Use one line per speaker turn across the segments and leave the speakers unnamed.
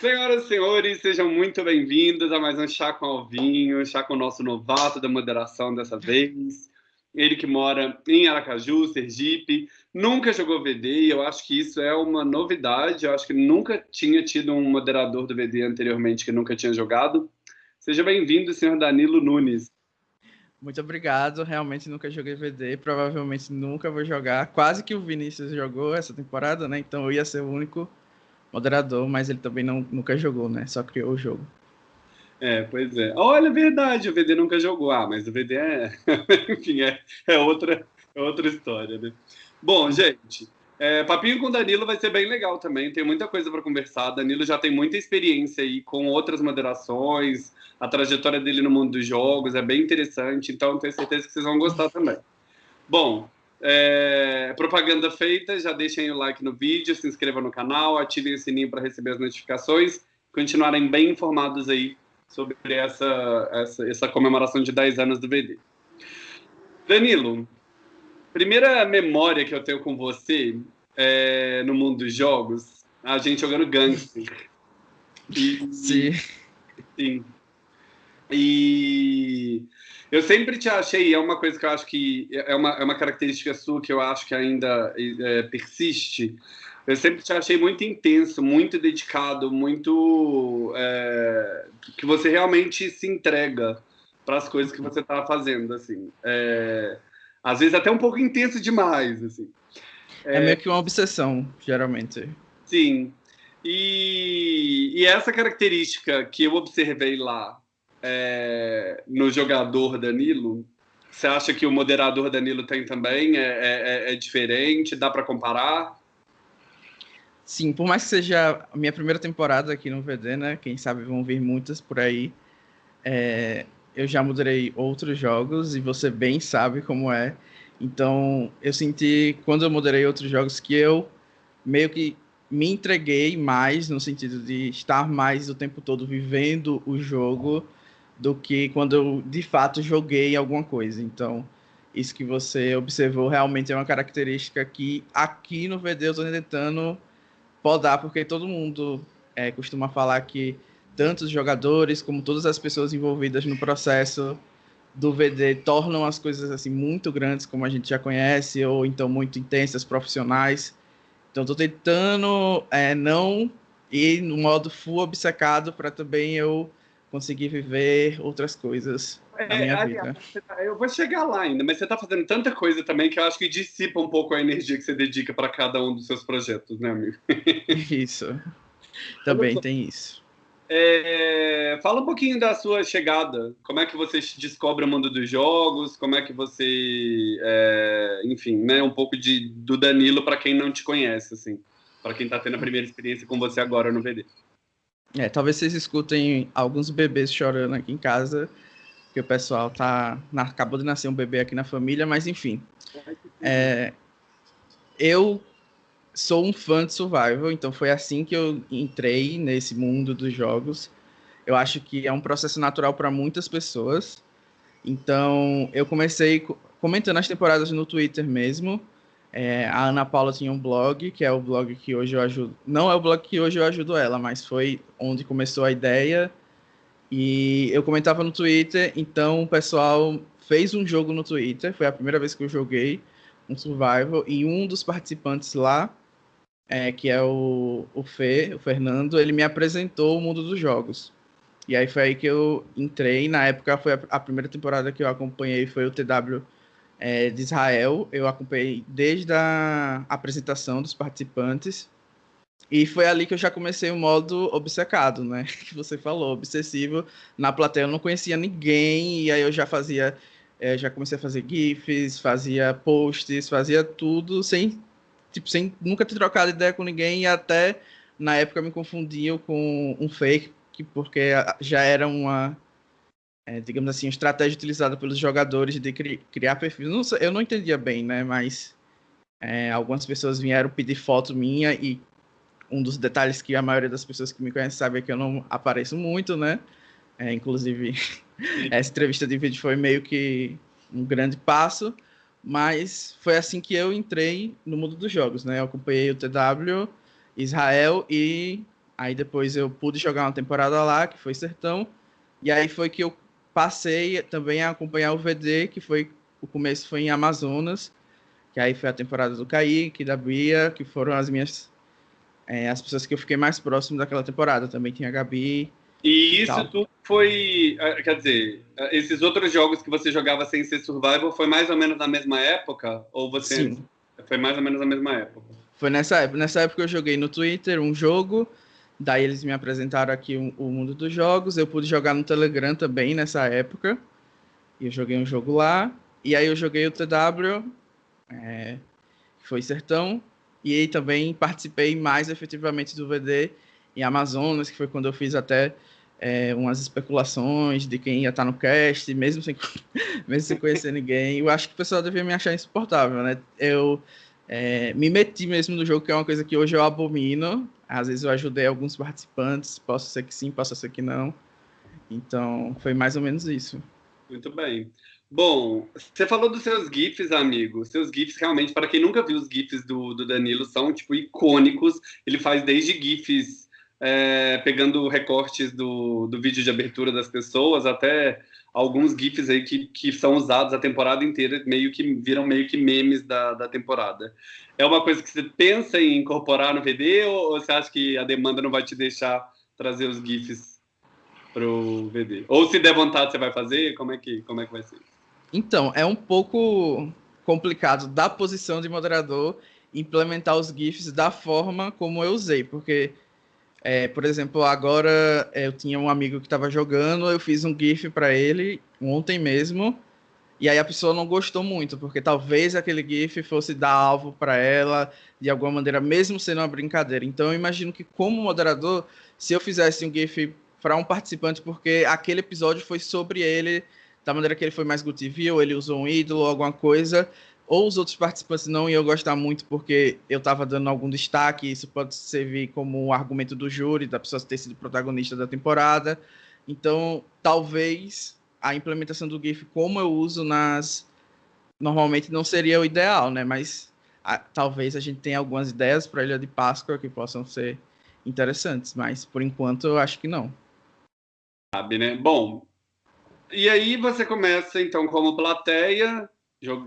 Senhoras e senhores, sejam muito bem-vindos a mais um Chá com Alvinho, chá com o nosso novato da moderação dessa vez. Ele que mora em Aracaju, Sergipe, nunca jogou VD e eu acho que isso é uma novidade. Eu acho que nunca tinha tido um moderador do VD anteriormente que nunca tinha jogado. Seja bem-vindo, senhor Danilo Nunes.
Muito obrigado. Realmente nunca joguei VD, provavelmente nunca vou jogar. Quase que o Vinícius jogou essa temporada, né? Então eu ia ser o único moderador, mas ele também não, nunca jogou, né? Só criou o jogo.
É, pois é. Olha, é verdade, o VD nunca jogou. Ah, mas o VD é. Enfim, é, é, outra, é outra história, né? Bom, gente, é, papinho com Danilo vai ser bem legal também. Tem muita coisa para conversar. Danilo já tem muita experiência aí com outras moderações. A trajetória dele no mundo dos jogos é bem interessante. Então, tenho certeza que vocês vão gostar também. Bom, é, propaganda feita, já deixem o like no vídeo, se inscrevam no canal, ativem o sininho para receber as notificações, continuarem bem informados aí sobre essa, essa, essa comemoração de 10 anos do VD. Danilo, primeira memória que eu tenho com você é, no mundo dos jogos, a gente jogando Gangster.
E, sim.
Sim. E eu sempre te achei, é uma coisa que eu acho que é uma, é uma característica sua que eu acho que ainda é, persiste. Eu sempre te achei muito intenso, muito dedicado, muito. É, que você realmente se entrega para as coisas que você está fazendo, assim. É, às vezes até um pouco intenso demais, assim.
É, meio que uma obsessão, geralmente.
Sim. E, e essa característica que eu observei lá, é, no jogador Danilo, você acha que o moderador Danilo tem também? É, é, é diferente? Dá para comparar?
Sim, por mais que seja a minha primeira temporada aqui no VD, né? Quem sabe vão vir muitas por aí. É, eu já moderei outros jogos e você bem sabe como é. Então, eu senti, quando eu moderei outros jogos, que eu meio que me entreguei mais, no sentido de estar mais o tempo todo vivendo o jogo do que quando eu de fato joguei alguma coisa. Então, isso que você observou realmente é uma característica que aqui no VD eu estou tentando podar, porque todo mundo é, costuma falar que tanto os jogadores como todas as pessoas envolvidas no processo do VD tornam as coisas assim muito grandes, como a gente já conhece, ou então muito intensas, profissionais. Então, estou tentando é, não ir no modo full obcecado para também eu conseguir viver outras coisas é, na minha aliás,
vida. Tá, eu vou chegar lá ainda, mas você está fazendo tanta coisa também que eu acho que dissipa um pouco a energia que você dedica para cada um dos seus projetos, né, amigo?
Isso. Também tem isso.
É, fala um pouquinho da sua chegada. Como é que você descobre o mundo dos jogos? Como é que você, é, enfim, né, um pouco de, do Danilo para quem não te conhece, assim, para quem está tendo a primeira experiência com você agora no VD.
É, talvez vocês escutem alguns bebês chorando aqui em casa, que o pessoal tá. Acabou de nascer um bebê aqui na família, mas enfim. É, eu sou um fã de survival, então foi assim que eu entrei nesse mundo dos jogos. Eu acho que é um processo natural para muitas pessoas. Então, eu comecei comentando as temporadas no Twitter mesmo. É, a Ana Paula tinha um blog, que é o blog que hoje eu ajudo. Não é o blog que hoje eu ajudo ela, mas foi onde começou a ideia. E eu comentava no Twitter, então o pessoal fez um jogo no Twitter. Foi a primeira vez que eu joguei um survival. E um dos participantes lá, é, que é o, o Fê, o Fernando, ele me apresentou o mundo dos jogos. E aí foi aí que eu entrei. Na época foi a, a primeira temporada que eu acompanhei, foi o TW é, de Israel. Eu acompanhei desde a apresentação dos participantes. E foi ali que eu já comecei o modo obcecado, né? Que você falou, obsessivo. Na plateia eu não conhecia ninguém, e aí eu já fazia. É, já comecei a fazer GIFs, fazia posts, fazia tudo sem, tipo, sem nunca ter trocado ideia com ninguém, e até na época me confundiam com um fake, porque já era uma é, digamos assim, estratégia utilizada pelos jogadores de cri criar perfis. Não, eu não entendia bem, né? Mas é, algumas pessoas vieram pedir foto minha e um dos detalhes que a maioria das pessoas que me conhecem sabe é que eu não apareço muito, né? É, inclusive, essa entrevista de vídeo foi meio que um grande passo, mas foi assim que eu entrei no mundo dos jogos, né? Eu acompanhei o TW, Israel e Aí depois eu pude jogar uma temporada lá, que foi Sertão. E aí foi que eu passei também a acompanhar o VD, que foi o começo foi em Amazonas, que aí foi a temporada do Kaique, da Bia, que foram as minhas é, as pessoas que eu fiquei mais próximo daquela temporada. Também tinha a Gabi.
E isso tudo foi, é, quer dizer, é, esses outros jogos que você jogava sem ser survival foi mais ou menos na mesma época ou você
Sim.
foi mais ou menos na mesma época?
Foi nessa época. Nessa época eu joguei no Twitter um jogo Daí eles me apresentaram aqui o, o, mundo dos jogos. Eu pude jogar no Telegram também nessa época. E eu joguei um jogo lá. E aí eu joguei o TW, é, que foi Sertão. E aí também participei mais efetivamente do VD em Amazonas, que foi quando eu fiz até é, umas especulações de quem ia estar no cast, mesmo sem, mesmo sem conhecer ninguém. Eu acho que o pessoal devia me achar insuportável, né? Eu é, me meti mesmo no jogo, que é uma coisa que hoje eu abomino. Às vezes eu ajudei alguns participantes, posso ser que sim, posso ser que não. Então, foi mais ou menos isso.
Muito bem. Bom, você falou dos seus GIFs, amigo. Seus GIFs, realmente, para quem nunca viu os GIFs do, do Danilo, são, tipo, icônicos. Ele faz desde GIFs é, pegando recortes do, do vídeo de abertura das pessoas até alguns GIFs aí que, que são usados a temporada inteira, meio que viram meio que memes da, da temporada. É uma coisa que você pensa em incorporar no VD ou, ou você acha que a demanda não vai te deixar trazer os GIFs pro VD? Ou se der vontade você vai fazer? Como é que, como é que vai ser?
Então, é um pouco complicado da posição de moderador implementar os GIFs da forma como eu usei, porque é, por exemplo, agora é, eu tinha um amigo que estava jogando, eu fiz um GIF para ele ontem mesmo, e aí a pessoa não gostou muito, porque talvez aquele GIF fosse dar alvo para ela de alguma maneira, mesmo sendo uma brincadeira. Então eu imagino que, como moderador, se eu fizesse um GIF para um participante, porque aquele episódio foi sobre ele, da maneira que ele foi mais ou ele usou um ídolo, alguma coisa, ou os outros participantes não iam gostar muito porque eu estava dando algum destaque, isso pode servir como um argumento do júri, da pessoa ter sido protagonista da temporada. Então, talvez a implementação do GIF, como eu uso nas. Normalmente não seria o ideal, né? Mas a, talvez a gente tenha algumas ideias para a Ilha de Páscoa que possam ser interessantes, mas por enquanto eu acho que não.
Sabe, né? Bom, e aí você começa então como plateia,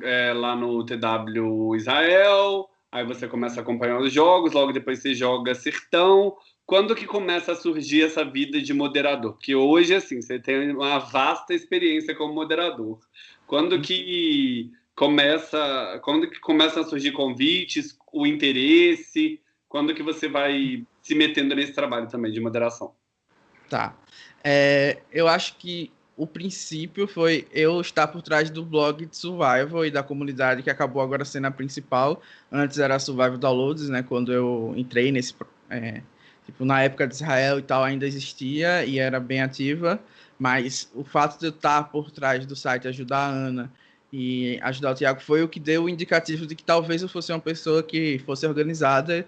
é, lá no TW Israel, aí você começa a acompanhar os jogos, logo depois você joga Sertão. Quando que começa a surgir essa vida de moderador? Porque hoje, assim, você tem uma vasta experiência como moderador. Quando que começa, quando que começam a surgir convites, o interesse? Quando que você vai se metendo nesse trabalho também de moderação?
Tá. É, eu acho que o princípio foi eu estar por trás do blog de Survival e da comunidade que acabou agora sendo a principal. Antes era Survival Downloads, né? Quando eu entrei nesse. É, tipo, na época de Israel e tal, ainda existia e era bem ativa. Mas o fato de eu estar por trás do site, ajudar a Ana e ajudar o Tiago, foi o que deu o indicativo de que talvez eu fosse uma pessoa que fosse organizada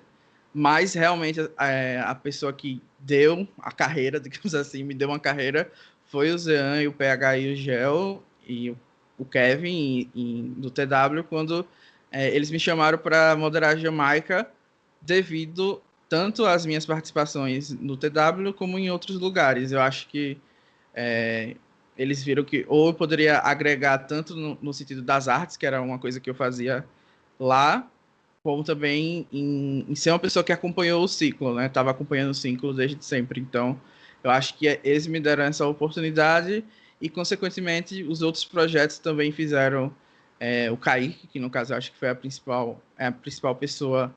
mas realmente é, a pessoa que deu a carreira, digamos assim, me deu uma carreira, foi o Zean e o PH e o Gel e o Kevin do TW quando é, eles me chamaram para moderar a Jamaica devido tanto às minhas participações no TW como em outros lugares. Eu acho que é, eles viram que ou eu poderia agregar tanto no, no, sentido das artes, que era uma coisa que eu fazia lá, como também em, em ser uma pessoa que acompanhou o ciclo, né? Estava acompanhando o ciclo desde sempre. Então, eu acho que eles me deram essa oportunidade e, consequentemente, os outros projetos também fizeram. É, o Kaique, que no caso eu acho que foi a principal, é a principal pessoa,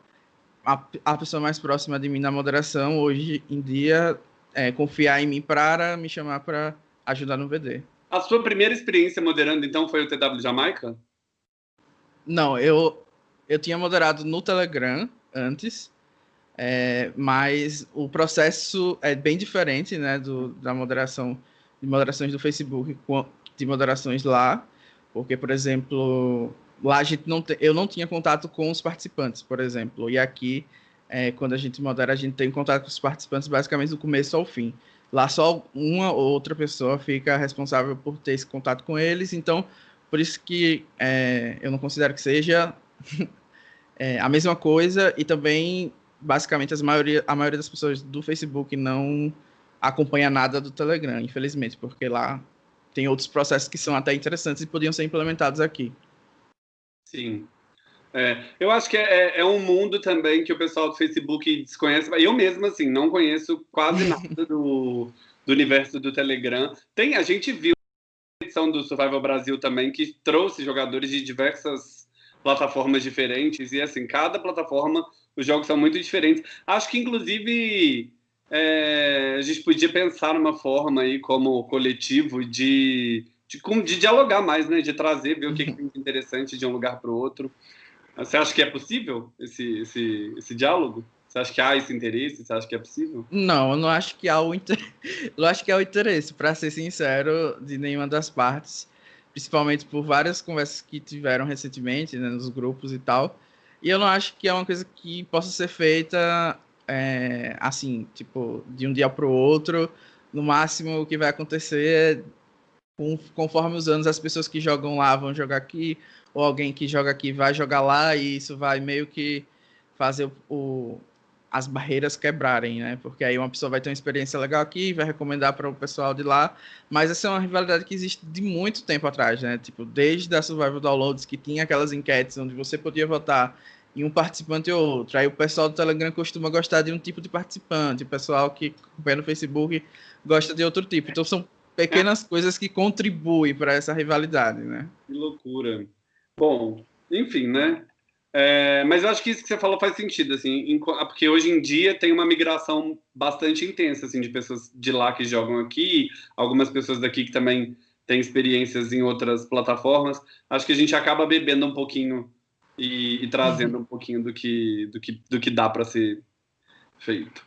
a, a pessoa mais próxima de mim na moderação, hoje em dia, é, confiar em mim para me chamar para ajudar no VD.
A sua primeira experiência moderando, então, foi o TW Jamaica?
Não, eu, eu tinha moderado no Telegram antes, é, mas o processo é bem diferente, né, do, da moderação, de moderações do Facebook, de moderações lá, porque, por exemplo, lá a gente não te, eu não tinha contato com os participantes, por exemplo, e aqui, é, quando a gente modera, a gente tem contato com os participantes basicamente do começo ao fim. Lá só uma ou outra pessoa fica responsável por ter esse contato com eles, então, por isso que é, eu não considero que seja é, a mesma coisa, e também basicamente as maioria, a maioria das pessoas do Facebook não acompanha nada do Telegram, infelizmente, porque lá tem outros processos que são até interessantes e podiam ser implementados aqui.
Sim. É, eu acho que é, é, um mundo também que o pessoal do Facebook desconhece. Eu mesmo, assim, não conheço quase nada do, do universo do Telegram. Tem, a gente viu a edição do Survival Brasil também, que trouxe jogadores de diversas plataformas diferentes. E, assim, cada plataforma, os jogos são muito diferentes. Acho que, inclusive, é, a gente podia pensar numa forma aí, como coletivo, de, de, de dialogar mais, né? De trazer, ver o que é interessante de um lugar para o outro. Você acha que é possível esse, esse, esse diálogo? Você acha que há esse interesse? Você acha que é possível?
Não, eu não acho que há o inter... eu acho que há o interesse, para ser sincero, de nenhuma das partes, principalmente por várias conversas que tiveram recentemente, né, nos grupos e tal. E eu não acho que é uma coisa que possa ser feita é, assim, tipo, de um dia para o outro. No máximo, o que vai acontecer é, conforme os anos, as pessoas que jogam lá vão jogar aqui, ou alguém que joga aqui vai jogar lá e isso vai meio que fazer o, o, as barreiras quebrarem, né? Porque aí uma pessoa vai ter uma experiência legal aqui, vai recomendar para o pessoal de lá, mas essa é uma rivalidade que existe de muito tempo atrás, né? Tipo, desde a Survival Downloads, que tinha aquelas enquetes onde você podia votar em um participante ou outro. Aí o pessoal do Telegram costuma gostar de um tipo de participante, o pessoal que acompanha no Facebook gosta de outro tipo. Então são pequenas coisas que contribuem para essa rivalidade, né?
Que loucura. Bom, enfim, né? É, mas eu acho que isso que você falou faz sentido, assim, porque hoje em dia tem uma migração bastante intensa, assim, de pessoas de lá que jogam aqui, algumas pessoas daqui que também têm experiências em outras plataformas. Acho que a gente acaba bebendo um pouquinho e, e trazendo um pouquinho do que, do que, do que dá para ser feito.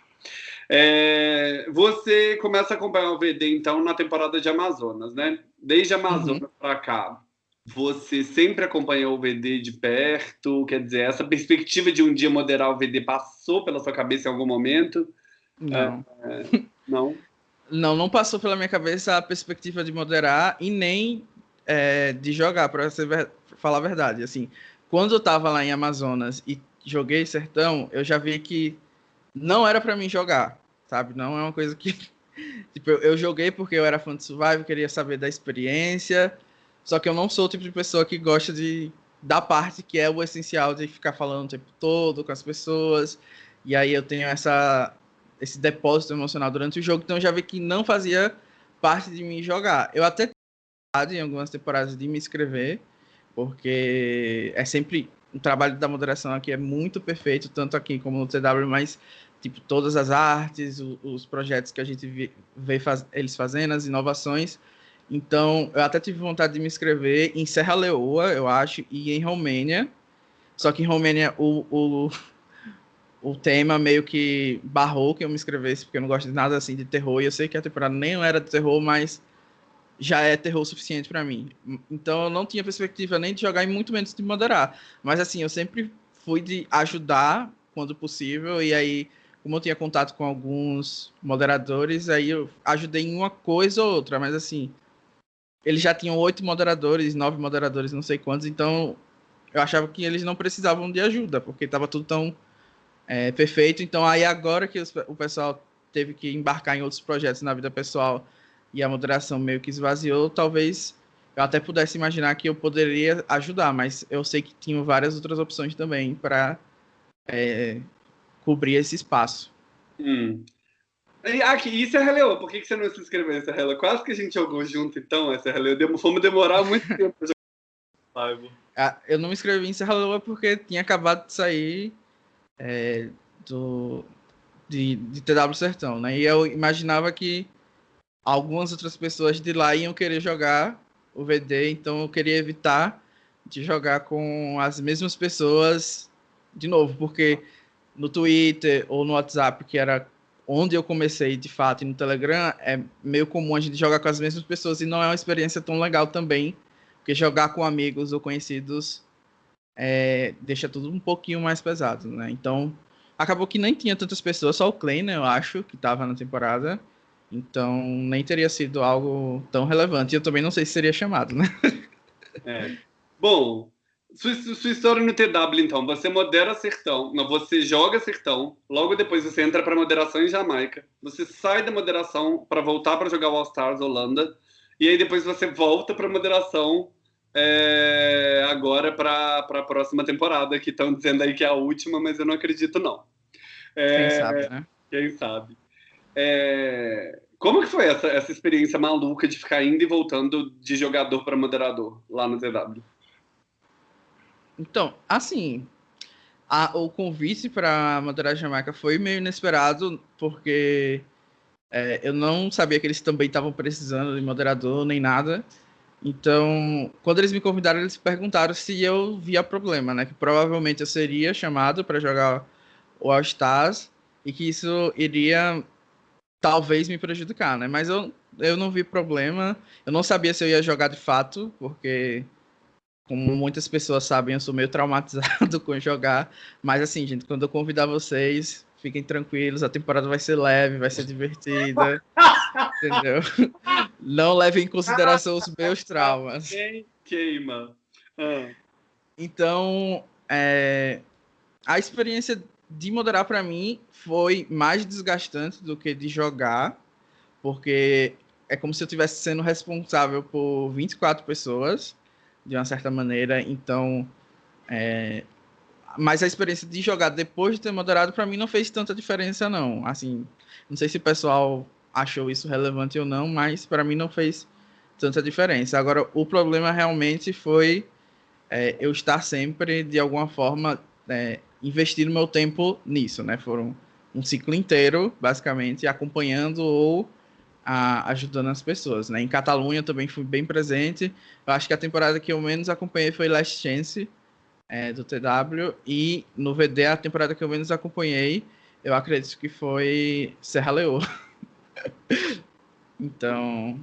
É, você começa a acompanhar o VD, então, na temporada de Amazonas, né? Desde Amazonas uhum. para cá, você sempre acompanhou o VD de perto? Quer dizer, essa perspectiva de um dia moderar o VD passou pela sua cabeça em algum momento?
Não. É, é não? não, não passou pela minha cabeça a perspectiva de moderar e nem é, de jogar, para falar a verdade. Assim, quando eu estava lá em Amazonas e joguei Sertão, eu já vi que não era para mim jogar, sabe? Não é uma coisa que. tipo, eu, eu joguei porque eu era fã de Survival, queria saber da experiência só que eu não sou o tipo de pessoa que gosta de da parte que é o essencial de ficar falando o tempo todo com as pessoas. E aí eu tenho essa esse depósito emocional durante o jogo, então eu já vi que não fazia parte de mim jogar. Eu até em algumas temporadas de me inscrever, porque é sempre o trabalho da moderação aqui é muito perfeito, tanto aqui como no TW, mas tipo todas as artes, os, os projetos que a gente vê faz, eles fazendo, as inovações, então, eu até tive vontade de me inscrever em Serra Leoa, eu acho, e em Romênia. Só que em Romênia o, o, o tema meio que barrou que eu me inscrevesse, porque eu não gosto de nada assim de terror. E eu sei que a temporada nem era de terror, mas já é terror suficiente para mim. Então eu não tinha perspectiva nem de jogar e muito menos de moderar. Mas assim, eu sempre fui de ajudar quando possível. E aí, como eu tinha contato com alguns moderadores, aí eu ajudei em uma coisa ou outra. Mas assim, eles já tinham oito moderadores, nove moderadores, não sei quantos, então eu achava que eles não precisavam de ajuda, porque estava tudo tão é, perfeito. Então, aí agora que os, o pessoal teve que embarcar em outros projetos na vida pessoal e a moderação meio que esvaziou, talvez eu até pudesse imaginar que eu poderia ajudar, mas eu sei que tinham várias outras opções também para é, cobrir esse espaço.
Hum. Ah, que isso é Releô. Por que, que você não se inscreveu em Serra Quase que a gente jogou junto, então, essa Releô. Dem fomos demorar muito tempo pra
jogar. Ah, eu não me inscrevi em Serra Leoa porque tinha acabado de sair é, do, de, de TW Sertão, né? E eu imaginava que algumas outras pessoas de lá iam querer jogar o VD, então eu queria evitar de jogar com as mesmas pessoas de novo, porque no Twitter ou no WhatsApp, que era onde eu comecei de fato e no Telegram, é meio comum a gente jogar com as mesmas pessoas e não é uma experiência tão legal também, porque jogar com amigos ou conhecidos é, deixa tudo um pouquinho mais pesado, né? Então, acabou que nem tinha tantas pessoas, só o Clay, né, eu acho, que estava na temporada. Então, nem teria sido algo tão relevante. Eu também não sei se seria chamado, né?
É. Bom, sua, sua, história no TW, então. Você modera sertão, não, você joga sertão, logo depois você entra para moderação em Jamaica, você sai da moderação para voltar para jogar o All Stars Holanda, e aí depois você volta para moderação é, agora para a próxima temporada, que estão dizendo aí que é a última, mas eu não acredito, não.
É, quem sabe, né?
Quem sabe. É, como que foi essa, essa experiência maluca de ficar indo e voltando de jogador para moderador lá no TW?
Então, assim, a, o convite para moderar a Jamaica foi meio inesperado, porque é, eu não sabia que eles também estavam precisando de moderador nem nada. Então, quando eles me convidaram, eles perguntaram se eu via problema, né? Que provavelmente eu seria chamado para jogar o All Stars e que isso iria talvez me prejudicar, né? Mas eu, eu não vi problema. Eu não sabia se eu ia jogar de fato, porque como muitas pessoas sabem, eu sou meio traumatizado com jogar. Mas assim, gente, quando eu convidar vocês, fiquem tranquilos, a temporada vai ser leve, vai ser divertida. entendeu? Não levem em consideração os meus traumas.
Queima. Ah.
Então, é, a experiência de moderar para mim foi mais desgastante do que de jogar, porque é como se eu estivesse sendo responsável por 24 pessoas de uma certa maneira. Então, é... mas a experiência de jogar depois de ter moderado para mim não fez tanta diferença não. Assim, não sei se o pessoal achou isso relevante ou não, mas para mim não fez tanta diferença. Agora, o problema realmente foi é, eu estar sempre de alguma forma é, investindo meu tempo nisso, né? Foram um ciclo inteiro, basicamente, acompanhando ou a, ajudando as pessoas, né? Em Catalunha também fui bem presente. Eu acho que a temporada que eu menos acompanhei foi Last Chance é, do TW e no VD a temporada que eu menos acompanhei, eu acredito que foi Serra Leoa. então,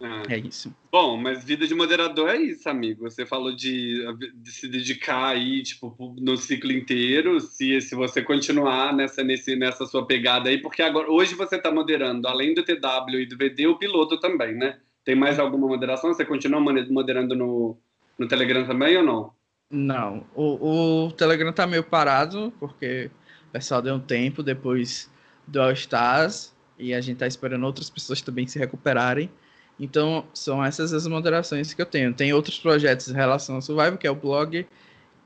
ah. É isso.
Bom, mas vida de moderador é isso, amigo. Você falou de, de, se dedicar aí, tipo, no ciclo inteiro, se, se você continuar nessa, nesse, nessa sua pegada aí, porque agora hoje você está moderando, além do TW e do VD, o piloto também, né? Tem mais alguma moderação? Você continua moderando no, no Telegram também ou não?
Não. O, o Telegram tá meio parado, porque o pessoal deu um tempo depois do All Stars e a gente tá esperando outras pessoas também se recuperarem. Então, são essas as moderações que eu tenho. Tem outros projetos em relação ao Survival, que é o blog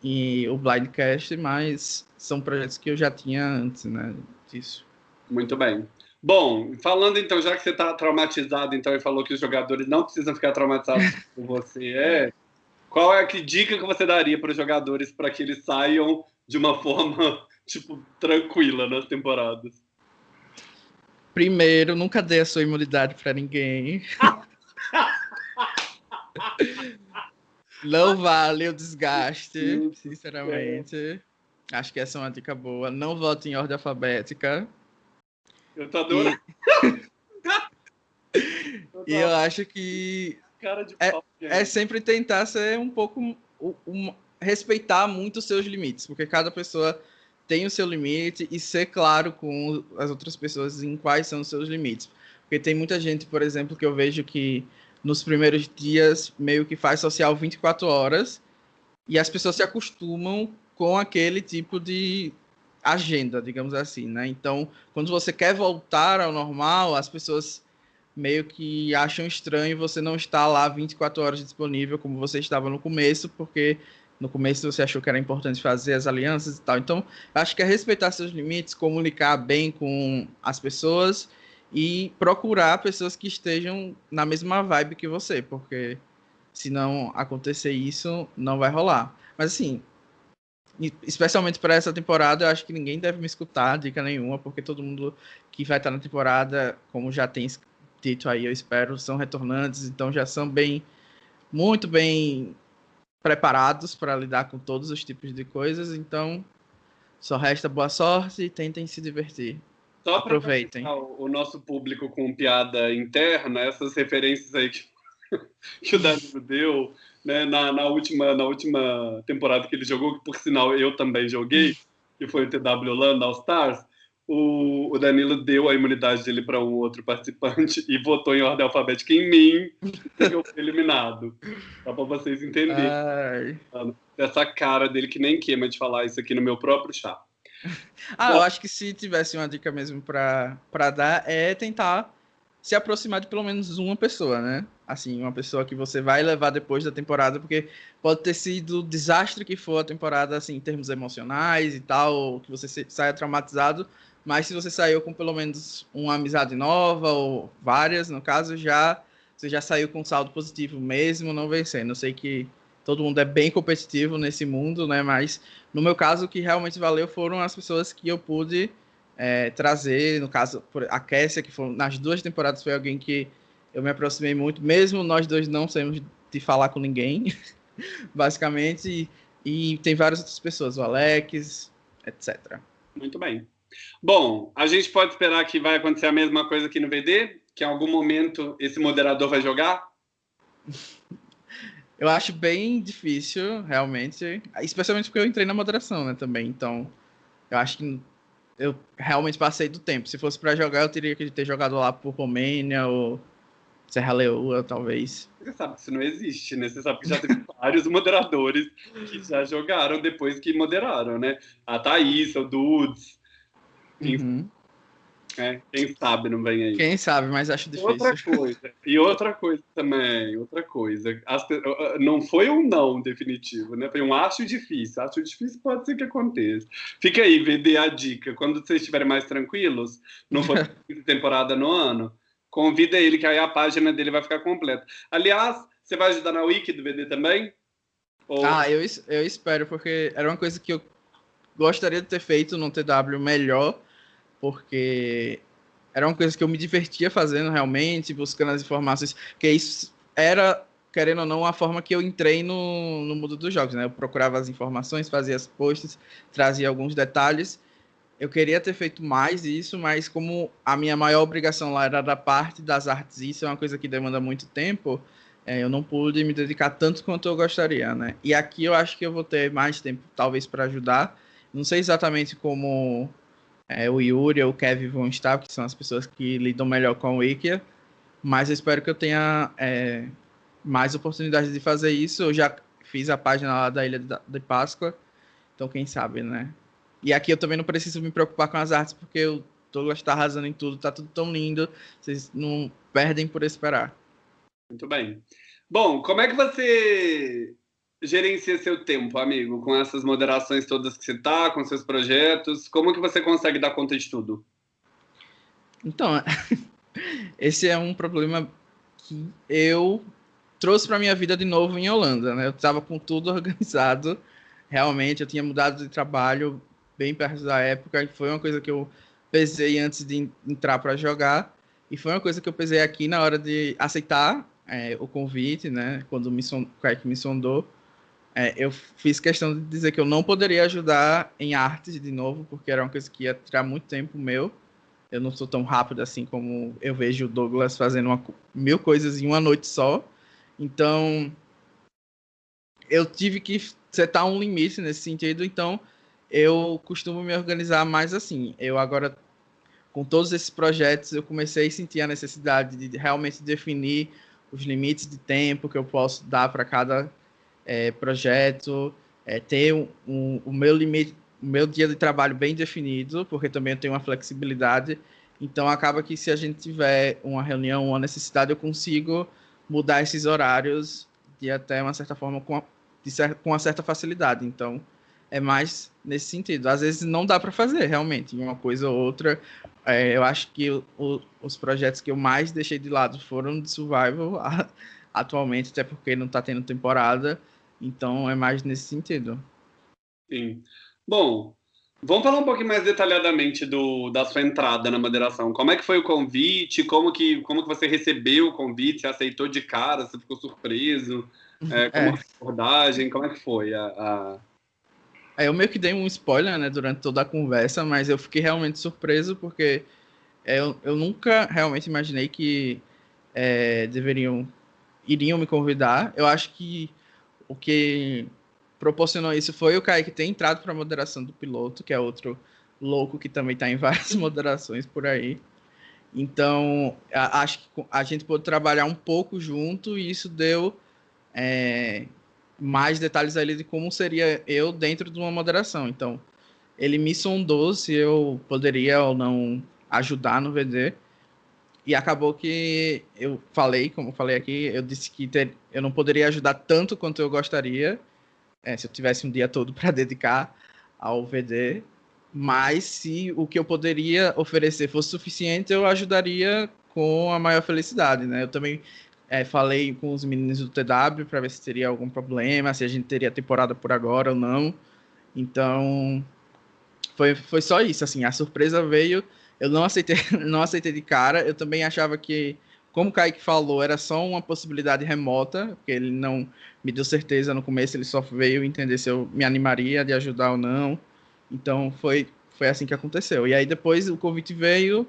e o Blindcast, mas são projetos que eu já tinha antes, né, disso.
Muito bem. Bom, falando então, já que você está traumatizado então e falou que os jogadores não precisam ficar traumatizados com você, é, qual é a que dica que você daria para os jogadores para que eles saiam de uma forma tipo tranquila nas temporadas?
Primeiro, nunca dê a sua imunidade para ninguém. Não vale o desgaste, sinceramente. Acho que essa é uma dica boa. Não vote em ordem alfabética.
Eu tô adorando.
E, e eu acho que é, é, sempre tentar ser um pouco um, um, respeitar muito os seus limites, porque cada pessoa tem o seu limite e ser claro com as outras pessoas em quais são os seus limites. Porque tem muita gente, por exemplo, que eu vejo que nos primeiros dias meio que faz social 24 horas e as pessoas se acostumam com aquele tipo de agenda, digamos assim, né? Então, quando você quer voltar ao normal, as pessoas meio que acham estranho você não estar lá 24 horas disponível como você estava no começo, porque no começo você achou que era importante fazer as alianças e tal. Então, acho que é respeitar seus limites, comunicar bem com as pessoas e procurar pessoas que estejam na mesma vibe que você, porque se não acontecer isso, não vai rolar. Mas assim, especialmente para essa temporada, eu acho que ninguém deve me escutar, dica nenhuma, porque todo mundo que vai estar na temporada, como já tem dito aí, eu espero, são retornantes, então já são bem, muito bem preparados para lidar com todos os tipos de coisas, então só resta boa sorte e tentem se divertir.
Só Aproveitem. O nosso público com piada interna, essas referências aí que, que o Danilo deu, né, na, na, última, na última temporada que ele jogou, que por sinal eu também joguei, que foi o TW Holanda All Stars, o, o Danilo deu a imunidade dele para um outro participante e votou em ordem alfabética em mim, e eu fui eliminado. Só para vocês entenderem. Essa cara dele que nem queima de falar isso aqui no meu próprio chá.
Ah, Bom, eu acho que se tivesse uma dica mesmo para dar, é tentar se aproximar de pelo menos uma pessoa, né? Assim, uma pessoa que você vai levar depois da temporada, porque pode ter sido o desastre que for a temporada, assim, em termos emocionais e tal, que você saia traumatizado, mas se você saiu com pelo menos uma amizade nova, ou várias, no caso, já você já saiu com saldo positivo mesmo não vencendo. Eu sei que todo mundo é bem competitivo nesse mundo, né? Mas no meu caso, o que realmente valeu foram as pessoas que eu pude é, trazer, no caso, a Kessia, que foi, nas duas temporadas foi alguém que eu me aproximei muito, mesmo nós dois não saímos de falar com ninguém, basicamente, e, e tem várias outras pessoas, o Alex, etc.
Muito bem. Bom, a gente pode esperar que vai acontecer a mesma coisa aqui no VD? Que em algum momento esse moderador vai jogar?
Eu acho bem difícil, realmente, especialmente porque eu entrei na moderação, né, também, então eu acho que eu realmente passei do tempo. Se fosse para jogar, eu teria que ter jogado lá por Romênia ou Serra Leoa, talvez.
Você sabe que isso não existe, né? Você sabe que já teve vários moderadores que já jogaram depois que moderaram, né? A Thaís, o Dudes. Uhum. É, quem sabe não vem aí.
Quem sabe, mas acho difícil.
Outra coisa, e outra coisa também, outra coisa. As, não foi um não definitivo, né? Foi um acho difícil. Acho difícil pode ser que aconteça. Fica aí, VD a dica. Quando vocês estiverem mais tranquilos, não for temporada no ano, convida ele, que aí a página dele vai ficar completa. Aliás, você vai ajudar na wiki do VD também?
Ou... Ah, eu, eu espero, porque era uma coisa que eu gostaria de ter feito no TW melhor porque era uma coisa que eu me divertia fazendo realmente, buscando as informações, que isso era, querendo ou não, a forma que eu entrei no, no mundo dos jogos, né? Eu procurava as informações, fazia as posts, trazia alguns detalhes. Eu queria ter feito mais isso, mas como a minha maior obrigação lá era da parte das artes, isso é uma coisa que demanda muito tempo, é, eu não pude me dedicar tanto quanto eu gostaria, né? E aqui eu acho que eu vou ter mais tempo, talvez, para ajudar. Não sei exatamente como é, o Yuri ou o Kevin vão estar, que são as pessoas que lidam melhor com o Wikia, mas eu espero que eu tenha é, mais oportunidade de fazer isso. Eu já fiz a página lá da Ilha de Páscoa, então quem sabe, né? E aqui eu também não preciso me preocupar com as artes, porque o Douglas está arrasando em tudo, tá tudo tão lindo, vocês não perdem por esperar.
Muito bem. Bom, como é que você gerencia seu tempo, amigo, com essas moderações todas que você está, com seus projetos? Como que você consegue dar conta de tudo?
Então, esse é um problema que eu trouxe para minha vida de novo em Holanda, né? Eu estava com tudo organizado, realmente, eu tinha mudado de trabalho bem perto da época, e foi uma coisa que eu pesei antes de entrar para jogar, e foi uma coisa que eu pesei aqui na hora de aceitar é, o convite, né? Quando o me sondou, é, eu fiz questão de dizer que eu não poderia ajudar em artes de novo, porque era uma coisa que ia tirar muito tempo meu. Eu não sou tão rápido assim como eu vejo o Douglas fazendo uma, mil coisas em uma noite só. Então, eu tive que setar um limite nesse sentido. Então, eu costumo me organizar mais assim. Eu agora, com todos esses projetos, eu comecei a sentir a necessidade de realmente definir os limites de tempo que eu posso dar para cada é, projeto, é, ter um, um, o meu limite, o meu dia de trabalho bem definido, porque também eu tenho uma flexibilidade. Então acaba que se a gente tiver uma reunião, uma necessidade, eu consigo mudar esses horários de até uma certa forma com, a, cer com uma certa facilidade. Então é mais nesse sentido. Às vezes não dá para fazer realmente uma coisa ou outra. É, eu acho que o, o, os projetos que eu mais deixei de lado foram de survival atualmente, até porque não está tendo temporada. Então é mais nesse sentido.
Sim. Bom, vamos falar um pouquinho mais detalhadamente do, da sua entrada na moderação. Como é que foi o convite? Como que, como que você recebeu o convite? Você aceitou de cara? Você ficou surpreso? É, como é. foi a abordagem? Como é que foi a, a...
Eu meio que dei um spoiler né, durante toda a conversa, mas eu fiquei realmente surpreso porque eu, eu nunca realmente imaginei que é, deveriam iriam me convidar. Eu acho que o que proporcionou isso foi o Kaique ter entrado para a moderação do piloto, que é outro louco que também está em várias moderações por aí. Então, acho que a gente pôde trabalhar um pouco junto e isso deu é, mais detalhes ali de como seria eu dentro de uma moderação. Então, ele me sondou se eu poderia ou não ajudar no VD. E acabou que eu falei, como eu falei aqui, eu disse que ter, eu não poderia ajudar tanto quanto eu gostaria, é, se eu tivesse um dia todo para dedicar ao VD. Mas se o que eu poderia oferecer fosse suficiente, eu ajudaria com a maior felicidade, né? Eu também é, falei com os meninos do TW para ver se teria algum problema, se a gente teria temporada por agora ou não. Então, foi, foi só isso, assim, a surpresa veio, eu não aceitei, não aceitei de cara, eu também achava que, como o Kaique falou, era só uma possibilidade remota, porque ele não me deu certeza no começo, ele só veio entender se eu me animaria de ajudar ou não, então foi, foi assim que aconteceu. E aí depois o convite veio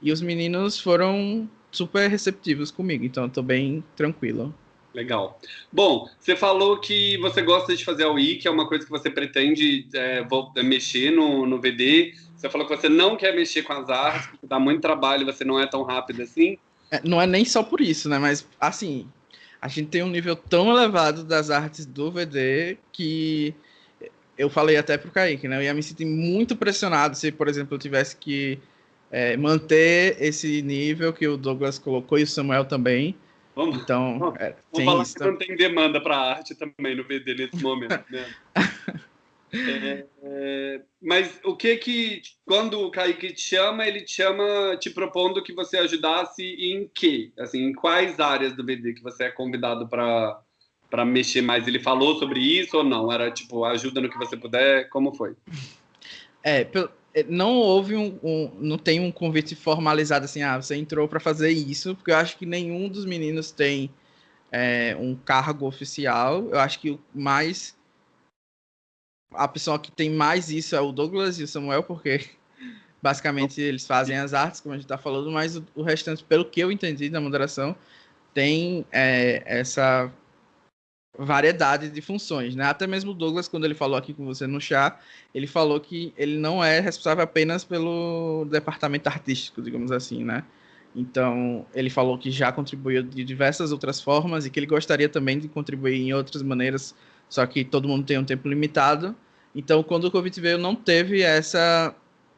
e os meninos foram super receptivos comigo, então eu tô bem tranquilo.
Legal. Bom, você falou que você gosta de fazer a UI, que é uma coisa que você pretende é, é, mexer no, no VD. Você falou que você não quer mexer com as artes, porque dá muito trabalho, você não é tão rápido assim.
É, não é nem só por isso, né? Mas, assim, a gente tem um nível tão elevado das artes do VD que eu falei até pro Kaique, né? Eu ia me sentir muito pressionado se, por exemplo, eu tivesse que é, manter esse nível que o Douglas colocou e o Samuel também
Vamos, então, vamos, é, vamos falar isso, que não tem demanda para arte também no VD nesse momento, né? é, é, mas o que que, quando o Kaique te chama, ele te chama te propondo que você ajudasse em quê? Assim, em quais áreas do VD que você é convidado para para mexer mais? Ele falou sobre isso ou não? Era tipo, ajuda no que você puder? Como foi?
É, pelo, não houve um, um, não tem um convite formalizado assim, ah, você entrou para fazer isso, porque eu acho que nenhum dos meninos tem é, um cargo oficial. Eu acho que o mais a pessoa que tem mais isso é o Douglas e o Samuel, porque basicamente eles fazem as artes, como a gente está falando, mas o, o, restante, pelo que eu entendi da moderação, tem é, essa variedade de funções, né? Até mesmo o Douglas, quando ele falou aqui com você no chá, ele falou que ele não é responsável apenas pelo departamento artístico, digamos assim, né? Então, ele falou que já contribuiu de diversas outras formas e que ele gostaria também de contribuir em outras maneiras, só que todo mundo tem um tempo limitado. Então, quando o Covid veio, não teve essa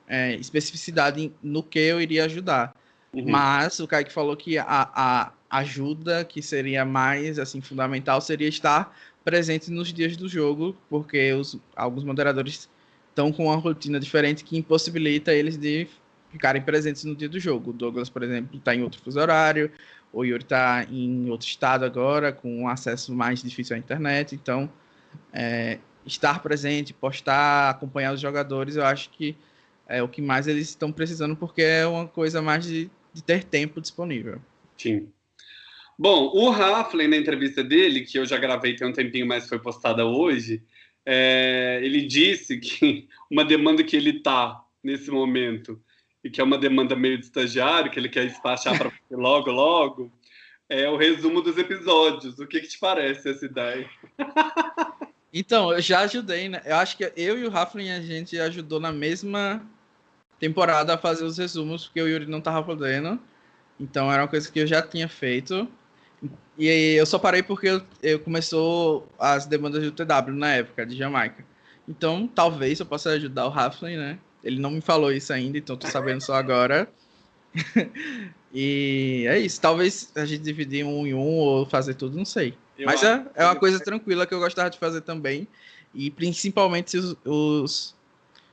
é, especificidade no que eu iria ajudar. Uhum. Mas o Kaique falou que a, a ajuda que seria mais assim fundamental seria estar presente nos dias do jogo, porque os, alguns moderadores estão com uma rotina diferente que impossibilita eles de ficarem presentes no dia do jogo. O Douglas, por exemplo, está em outro fuso horário, o Yuri está em outro estado agora, com um acesso mais difícil à internet, então é, estar presente, postar, acompanhar os jogadores, eu acho que é o que mais eles estão precisando, porque é uma coisa mais de, de ter tempo disponível.
Sim. Bom, o Raflin, na entrevista dele, que eu já gravei tem um tempinho, mas foi postada hoje, é, ele disse que uma demanda que ele tá nesse momento, e que é uma demanda meio de estagiário, que ele quer despachar para logo, logo, é o resumo dos episódios. O que, que te parece essa ideia?
Então, eu já ajudei, né? Eu acho que eu e o Raflin, a gente ajudou na mesma temporada a fazer os resumos, porque o Yuri não tava podendo. Então, era uma coisa que eu já tinha feito. E eu só parei porque eu, eu começou as demandas do TW na época, de Jamaica. Então, talvez eu possa ajudar o Raflin, né? Ele não me falou isso ainda, então tô sabendo só agora. e é isso. Talvez a gente dividir um em um ou fazer tudo, não sei. Eu Mas é, é uma coisa tranquila que eu gostava de fazer também. E principalmente se os, os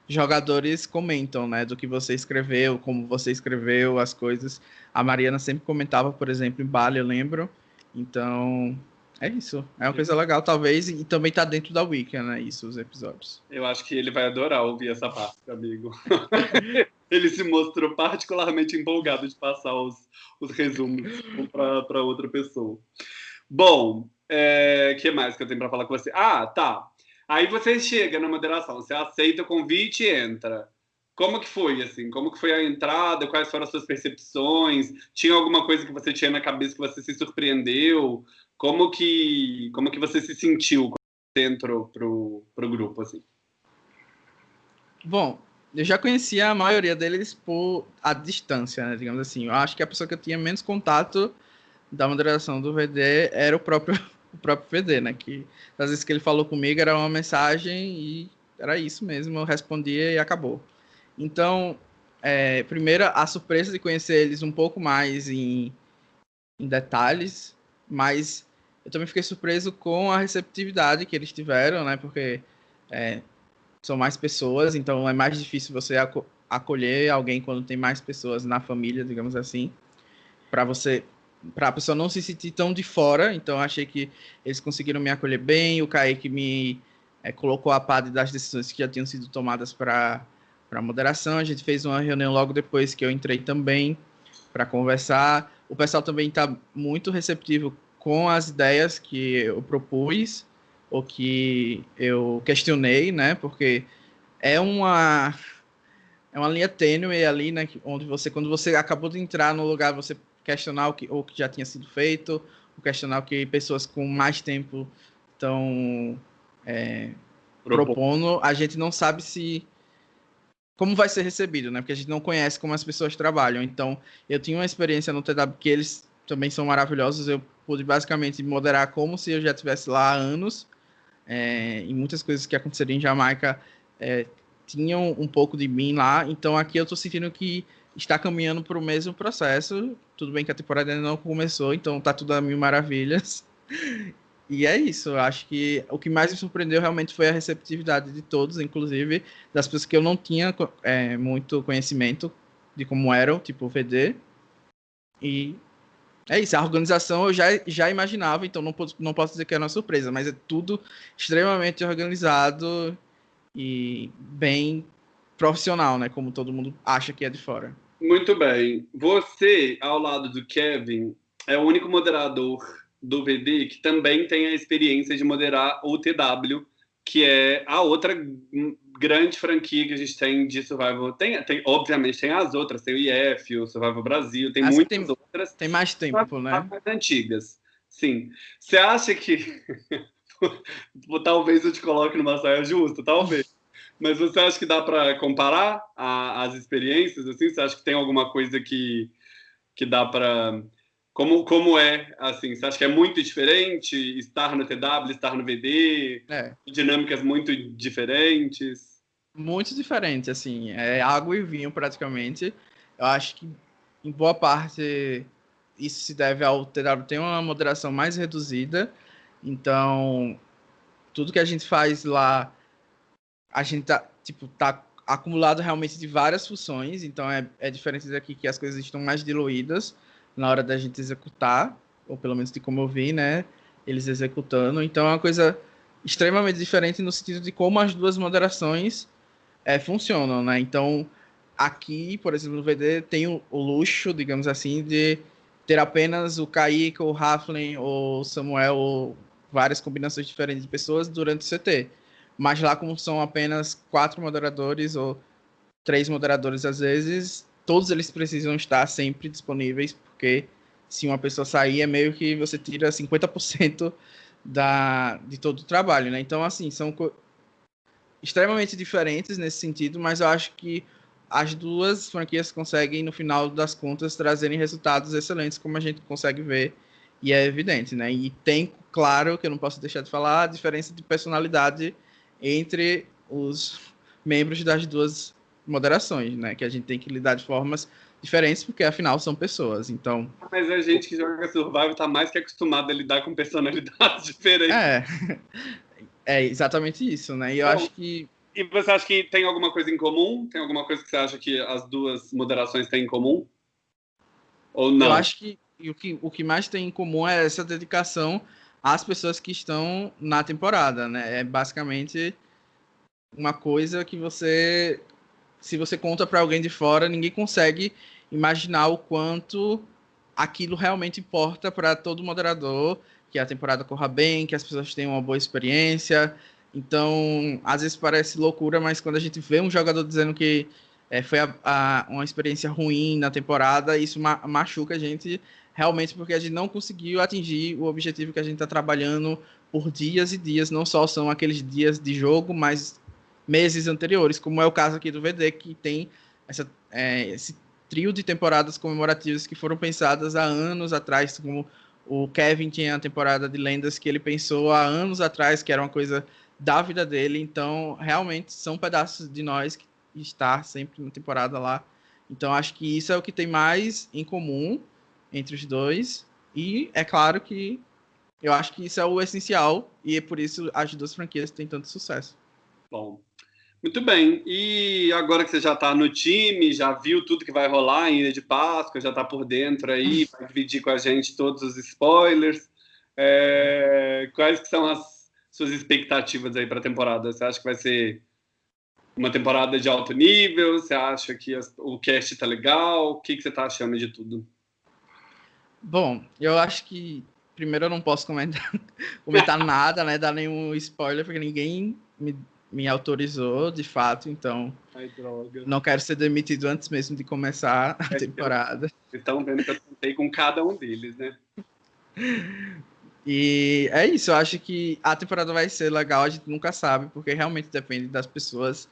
jogadores comentam, né? Do que você escreveu, como você escreveu, as coisas. A Mariana sempre comentava, por exemplo, em Bali, eu lembro. Então, é isso. É uma coisa legal, talvez, e também tá dentro da Wiki, né? Isso, os episódios.
Eu acho que ele vai adorar ouvir essa parte, amigo. ele se mostrou particularmente empolgado de passar os, os resumos para outra pessoa. Bom, o é, que mais que eu tenho para falar com você? Ah, tá. Aí você chega na moderação, você aceita o convite e entra. Como que foi, assim? Como que foi a entrada? Quais foram as suas percepções? Tinha alguma coisa que você tinha na cabeça que você se surpreendeu? Como que, como que você se sentiu quando entrou pro, pro grupo, assim?
Bom, eu já conhecia a maioria deles por a distância, né, digamos assim. Eu acho que a pessoa que eu tinha menos contato da moderação do VD era o próprio o próprio VD, né? Que às vezes que ele falou comigo era uma mensagem e era isso mesmo, eu respondia e acabou. Então, é, primeiro, a surpresa de conhecer eles um pouco mais em, em detalhes, mas eu também fiquei surpreso com a receptividade que eles tiveram, né? Porque é, são mais pessoas, então é mais difícil você acolher alguém quando tem mais pessoas na família, digamos assim, para você para a pessoa não se sentir tão de fora. Então achei que eles conseguiram me acolher bem. O Kaique me é, colocou a par das decisões que já tinham sido tomadas para para moderação. A gente fez uma reunião logo depois que eu entrei também para conversar. O pessoal também está muito receptivo com as ideias que eu propus ou que eu questionei, né? Porque é uma é uma linha tênue ali, né? Onde você, quando você acabou de entrar no lugar, você questionar o que, o que já tinha sido feito, o questionar o que pessoas com mais tempo estão é, propondo. A gente não sabe se como vai ser recebido, né? Porque a gente não conhece como as pessoas trabalham. Então, eu tinha uma experiência no TW que eles também são maravilhosos. Eu pude basicamente moderar como se eu já estivesse lá há anos. É, e muitas coisas que aconteceram em Jamaica é, tinham um pouco de mim lá. Então, aqui eu estou sentindo que está caminhando para o mesmo processo. Tudo bem que a temporada ainda não começou, então tá tudo a mil maravilhas. E é isso, eu acho que o que mais me surpreendeu realmente foi a receptividade de todos, inclusive das pessoas que eu não tinha é, muito conhecimento de como eram, tipo o VD. E é isso, a organização eu já, já imaginava, então não, não posso dizer que era uma surpresa, mas é tudo extremamente organizado e bem profissional, né? Como todo mundo acha que é de fora.
Muito bem. Você, ao lado do Kevin, é o único moderador do VD que também tem a experiência de moderar o TW, que é a outra grande franquia que a gente tem de Survival. Tem, tem obviamente, tem as outras, tem o IF, o Survival Brasil, tem As muitas tem, outras.
Tem mais tempo, né?
Mais antigas. Sim. Você acha que. talvez eu te coloque numa saia justa, talvez. Mas você acha que dá para comparar a, as experiências? Assim, você acha que tem alguma coisa que, que dá para como, como é, assim, você acha que é muito diferente estar no TW, estar no VD? É. Dinâmicas muito diferentes?
Muito diferente, assim, é água e vinho praticamente. Eu acho que em boa parte isso se deve ao TW ter uma moderação mais reduzida, então tudo que a gente faz lá a gente tá, tipo, tá acumulado realmente de várias funções, então é, é diferente daqui que as coisas estão mais diluídas na hora da gente executar, ou pelo menos de como eu vi, né, eles executando. Então é uma coisa extremamente diferente no sentido de como as duas moderações é, funcionam, né? Então aqui, por exemplo, no VD tem o, luxo, digamos assim, de ter apenas o Kaique, o Raflin, ou Samuel, ou várias combinações diferentes de pessoas durante o CT. Mas lá, como são apenas quatro moderadores ou três moderadores às vezes, todos eles precisam estar sempre disponíveis, porque se uma pessoa sair, é meio que você tira 50% da, de todo o trabalho, né? Então, assim, são extremamente diferentes nesse sentido, mas eu acho que as duas franquias conseguem, no final das contas, trazerem resultados excelentes, como a gente consegue ver, e é evidente, né? E tem, claro, que eu não posso deixar de falar, a diferença de personalidade entre os membros das duas moderações, né? Que a gente tem que lidar de formas diferentes, porque afinal são pessoas, então...
Mas a gente que joga Survival tá mais que acostumado a lidar com personalidades diferentes.
É, é exatamente isso, né? E eu acho que...
E você acha que tem alguma coisa em comum? Tem alguma coisa que você acha que as duas moderações têm em comum? Ou não?
Eu acho que o que, o que mais tem em comum é essa dedicação as pessoas que estão na temporada, né? É basicamente uma coisa que você, se você conta para alguém de fora, ninguém consegue imaginar o quanto aquilo realmente importa para todo moderador, que a temporada corra bem, que as pessoas tenham uma boa experiência. Então, às vezes parece loucura, mas quando a gente vê um jogador dizendo que é, foi a, a, uma experiência ruim na temporada, isso ma machuca a gente realmente porque a gente não conseguiu atingir o objetivo que a gente está trabalhando por dias e dias. Não só são aqueles dias de jogo, mas meses anteriores, como é o caso aqui do VD, que tem essa, é, esse trio de temporadas comemorativas que foram pensadas há anos atrás, como o Kevin tinha a temporada de lendas que ele pensou há anos atrás, que era uma coisa da vida dele. Então, realmente, são pedaços de nós que está sempre na temporada lá. Então, acho que isso é o que tem mais em comum entre os dois. E é claro que eu acho que isso é o essencial e é por isso as duas franquias têm tanto sucesso.
Bom, muito bem. E agora que você já está no time, já viu tudo que vai rolar em Ilha de Páscoa, já está por dentro aí, vai dividir com a gente todos os spoilers. É... Quais são as suas expectativas aí para a temporada? Você acha que vai ser uma temporada de alto nível? Você acha que o cast está legal? O que, que você está achando de tudo?
Bom, eu acho que primeiro eu não posso comentar, comentar nada, né? Dar nenhum spoiler, porque ninguém me, me autorizou, de fato, então.
Ai.
Não quero ser demitido antes mesmo de começar a é temporada.
Vocês estão vendo que eu tentei com cada um deles, né?
E é isso, eu acho que a temporada vai ser legal, a gente nunca sabe, porque realmente depende das pessoas.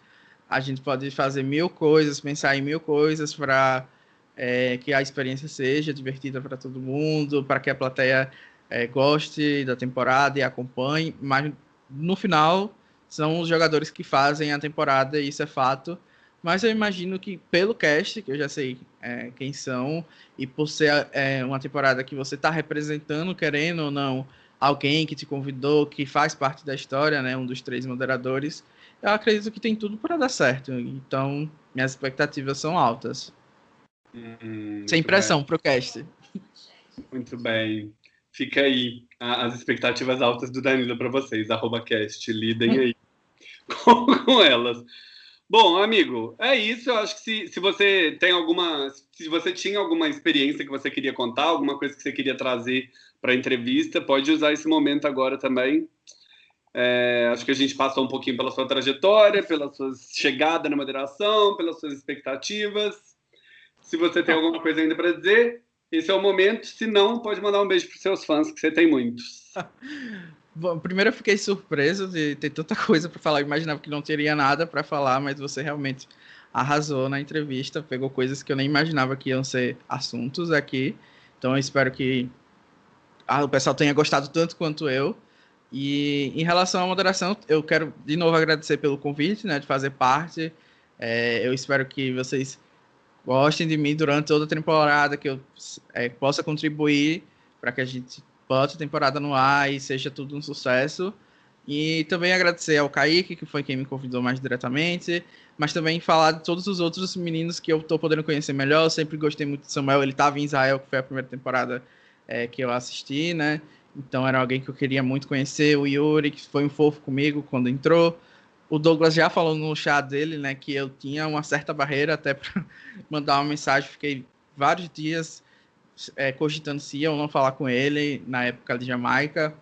A gente pode fazer mil coisas, pensar em mil coisas para é, que a experiência seja divertida para todo mundo, para que a plateia é, goste da temporada e acompanhe, mas no final são os jogadores que fazem a temporada, e isso é fato. Mas eu imagino que pelo cast, que eu já sei é, quem são, e por ser é, uma temporada que você está representando, querendo ou não, alguém que te convidou, que faz parte da história, né, um dos três moderadores, eu acredito que tem tudo para dar certo. Então, minhas expectativas são altas. Hum, Sem pressão para o cast.
Muito bem. Fica aí as expectativas altas do Danilo para vocês. Arroba cast, lidem aí com, com, elas. Bom, amigo, é isso. Eu acho que se, se você tem alguma. Se você tinha alguma experiência que você queria contar, alguma coisa que você queria trazer para a entrevista, pode usar esse momento agora também. É, acho que a gente passou um pouquinho pela sua trajetória, pela sua chegada na moderação, pelas suas expectativas. Se você tem alguma coisa ainda para dizer, esse é o momento. Se não, pode mandar um beijo para seus fãs, que você tem muitos.
Bom, primeiro eu fiquei surpreso de ter tanta coisa para falar. Eu imaginava que não teria nada para falar, mas você realmente arrasou na entrevista, pegou coisas que eu nem imaginava que iam ser assuntos aqui. Então eu espero que o pessoal tenha gostado tanto quanto eu. E em relação à moderação, eu quero de novo agradecer pelo convite, né, de fazer parte. É, eu espero que vocês gostem de mim durante toda a temporada, que eu é, possa contribuir para que a gente bote a temporada no ar e seja tudo um sucesso. E também agradecer ao Kaique, que foi quem me convidou mais diretamente, mas também falar de todos os outros meninos que eu estou podendo conhecer melhor. Eu sempre gostei muito de Samuel, ele estava em Israel, que foi a primeira temporada é, que eu assisti, né? Então era alguém que eu queria muito conhecer. O Yuri, que foi um fofo comigo quando entrou. O Douglas já falou no chat dele, né, que eu tinha uma certa barreira até para mandar uma mensagem. Fiquei vários dias é, cogitando se ia ou não falar com ele na época de Jamaica.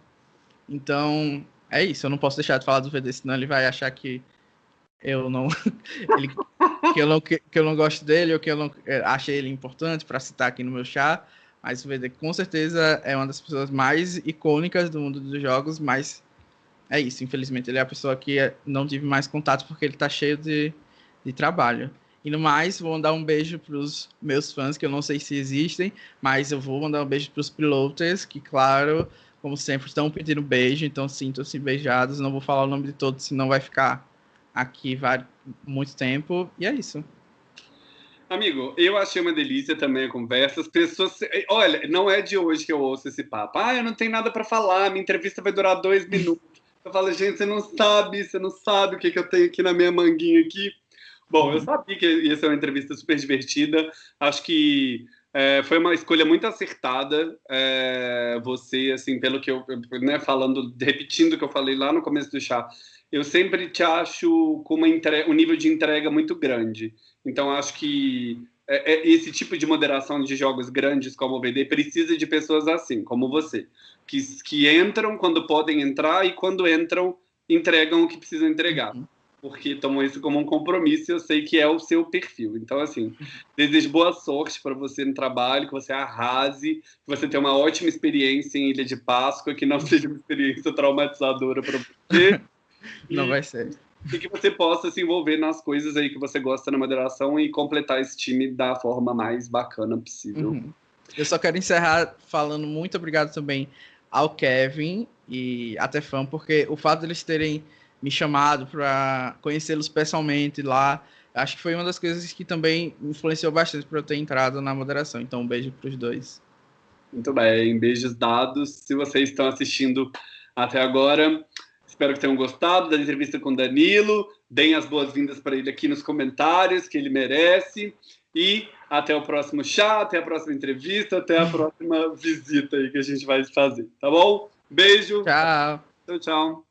Então, é isso. Eu não posso deixar de falar do VD, senão ele vai achar que eu não, ele, que, eu não que, que, eu não gosto dele ou que eu não é, achei ele importante para citar aqui no meu chat. Mas o VD com certeza é uma das pessoas mais icônicas do mundo dos jogos, mas é isso. Infelizmente, ele é a pessoa que não tive mais contato porque ele está cheio de, de trabalho. E no mais, vou mandar um beijo para os meus fãs, que eu não sei se existem, mas eu vou mandar um beijo para os pilotos, que, claro, como sempre, estão pedindo beijo, então sintam-se beijados. Não vou falar o nome de todos, senão vai ficar aqui muito tempo. E é isso.
Amigo, eu achei uma delícia também a conversa. As pessoas. Olha, não é de hoje que eu ouço esse papo. Ah, eu não tenho nada para falar, minha entrevista vai durar dois minutos. Eu falo, gente, você não sabe, você não sabe o que, que eu tenho aqui na minha manguinha aqui. Bom, eu sabia que ia ser uma entrevista super divertida. Acho que é, foi uma escolha muito acertada. É, você, assim, pelo que eu, né, falando, repetindo o que eu falei lá no começo do chá, eu sempre te acho com uma um nível de entrega muito grande. Então, acho que esse tipo de moderação de jogos grandes como o BD precisa de pessoas assim, como você que, que entram quando podem entrar e quando entram entregam o que precisam entregar. Uhum. Porque tomam isso como um compromisso e eu sei que é o seu perfil. Então, assim, desejo boa sorte para você no trabalho, que você arrase, que você tenha uma ótima experiência em Ilha de Páscoa, que não seja uma experiência traumatizadora para você.
Não e, vai ser.
e que você possa se envolver nas coisas aí que você gosta na moderação e completar esse time da forma mais bacana possível. Uhum.
Eu só quero encerrar falando muito obrigado também ao Kevin e a Tefan, porque o fato deles terem me chamado para conhecê-los pessoalmente lá, acho que foi uma das coisas que também influenciou bastante para eu ter entrado na moderação. Então, um beijo para os dois.
Muito bem, beijos dados. Se vocês estão assistindo até agora, espero que tenham gostado da entrevista com Danilo. Deem as boas-vindas para ele aqui nos comentários, que ele merece. E até o próximo chá, até a próxima entrevista, até a próxima visita aí que a gente vai fazer, tá bom? Beijo.
Tchau.
Tchau, tchau.